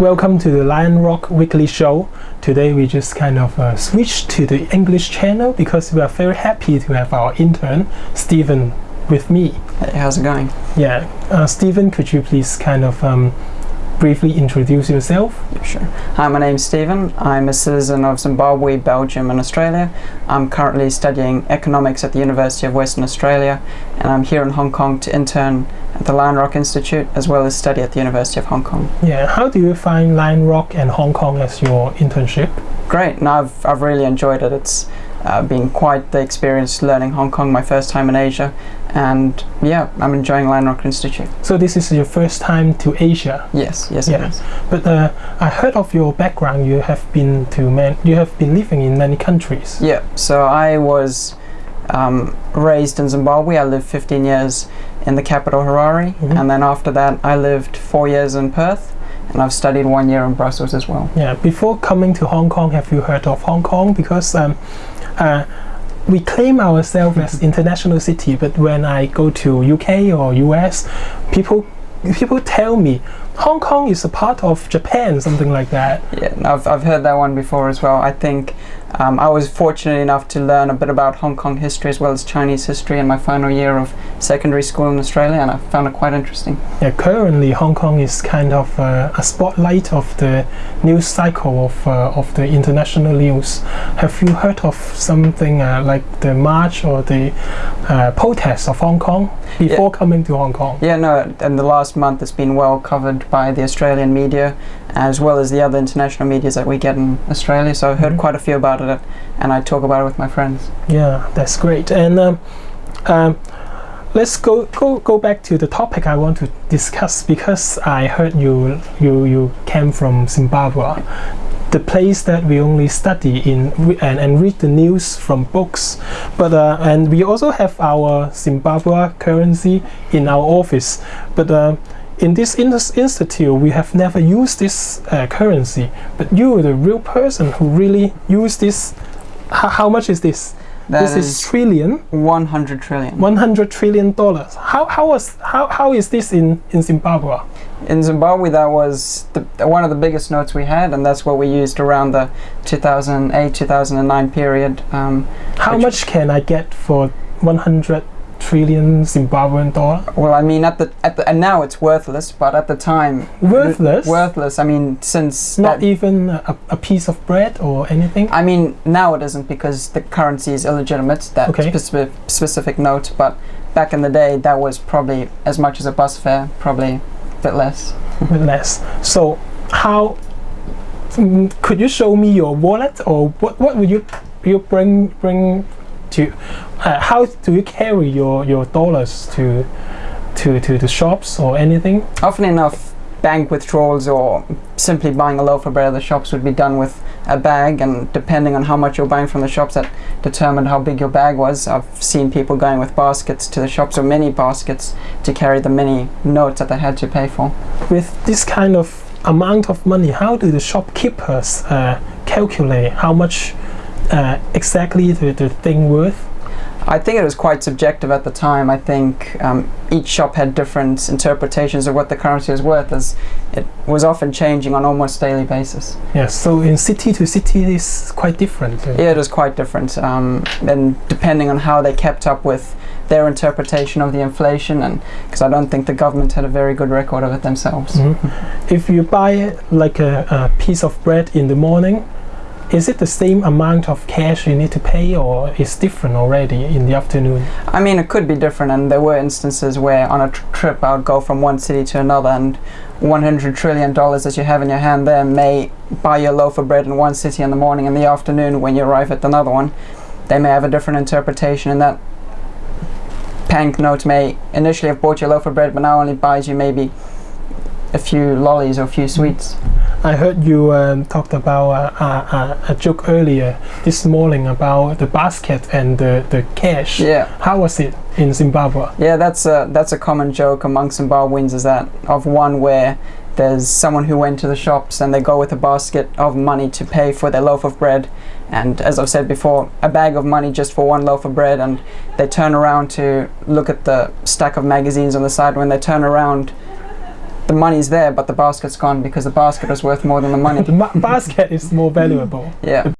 Welcome to the Lion Rock Weekly Show. Today we just kind of uh, switched to the English channel because we are very happy to have our intern Stephen with me. Hey, how's it going? Yeah, uh, Stephen, could you please kind of um, briefly introduce yourself? Sure. Hi, my name's Stephen. I'm a citizen of Zimbabwe, Belgium, and Australia. I'm currently studying economics at the University of Western Australia, and I'm here in Hong Kong to intern at the Lion Rock Institute as well as study at the University of Hong Kong. Yeah, how do you find Lion Rock and Hong Kong as your internship? Great, and I've, I've really enjoyed it. It's uh, been quite the experience learning Hong Kong, my first time in Asia, and yeah, I'm enjoying Lion Rock Institute. So this is your first time to Asia. Yes, yes, Yeah. But uh, I heard of your background. You have been to man. You have been living in many countries. Yeah, so I was um, raised in Zimbabwe. I lived 15 years in the capital Harare, Mhm. and then after that, I lived four years in Perth, and I've studied one year in Brussels as well. Yeah. Before coming to Hong Kong, have you heard of Hong Kong? Because um, uh, we claim ourselves as international city, but when I go to UK or US, people people tell me Hong Kong is a part of Japan, something like that. Yeah, I've, I've heard that one before as well. I think um, I was fortunate enough to learn a bit about Hong Kong history as well as Chinese history in my final year of secondary school in Australia, and I found it quite interesting. Yeah, currently Hong Kong is kind of uh, a spotlight of the news cycle of uh, of the international news. Have you heard of something uh, like the march or the uh, protest of Hong Kong before coming to Hong Kong? Yeah, no, in the last month it's been well covered by the Australian media as well as the other international medias that we get in Australia. So I've heard Mhm. quite a few about it and I talk about it with my friends. Yeah, that's great. And um, um, let's go, go go back to the topic I want to discuss because I heard you you you came from Zimbabwe, the place that we only study in and, and read the news from books. But uh, and we also have our Zimbabwe currency in our office. But uh, in this in- institute, we have never used this uh, currency. But you, the real person who really use this, how, much is this? That this is, is trillion, 100 trillion. 100 trillion dollars. How how was how, how is this in in Zimbabwe? In Zimbabwe, that was the, one of the biggest notes we had, and that's what we used around the 2008 2009 period. Um, How much can I get for 100 trillion Zimbabwean dollar? well, I mean, at the at the and now it's worthless, but at the time, Worthless. worthless. I mean, since Not that- even a, a piece of bread or anything. I mean, now it isn't because the currency is illegitimate, that Okay. specific, specific note, but back in the day, that was probably as much as a bus fare, probably a bit less. a bit less. So how mm, could you show me your wallet or what what would you you bring bring to uh, how do you carry your your dollars to to to the shops or anything? Often enough, bank withdrawals or simply buying a loaf of bread at the shops would be done with a bag, and depending on how much you're buying from the shops, that determined how big your bag was. I've seen people going with baskets to the shops or mini baskets to carry the many notes that they had to pay for. With this kind of amount of money, how do the shopkeepers uh, calculate how much uh, exactly the, the thing worth? I think it was quite subjective at the time. I think um, each shop had different interpretations of what the currency was worth, as it was often changing on almost daily basis. Yes, so in city to city is quite different. uh, Yeah, it was quite different, um, and depending on how they kept up with their interpretation of the inflation, and because I don't think the government had a very good record of it themselves. Mhm. If you buy like a, a piece of bread in the morning, is it the same amount of cash you need to pay, or is different already in the afternoon? I mean, it could be different, and there were instances where on a tr- trip I would go from one city to another, and 100 trillion dollars that you have in your hand there may buy you a loaf of bread in one city in the morning. In the afternoon, when you arrive at another one, they may have a different interpretation, and that bank note may initially have bought you a loaf of bread, but now only buys you maybe a few lollies or a few sweets. Mm. I heard you um, talked about uh, uh, uh, a joke earlier this morning about the basket and the, the cash. Yeah. How was it in Zimbabwe? Yeah, that's a that's a common joke among Zimbabweans is that of one where there's someone who went to the shops and they go with a basket of money to pay for their loaf of bread and as I've said before a bag of money just for one loaf of bread and they turn around to look at the stack of magazines on the side when they turn around the money's there, but the basket's gone because the basket is worth more than the money. The basket is more valuable. Yeah.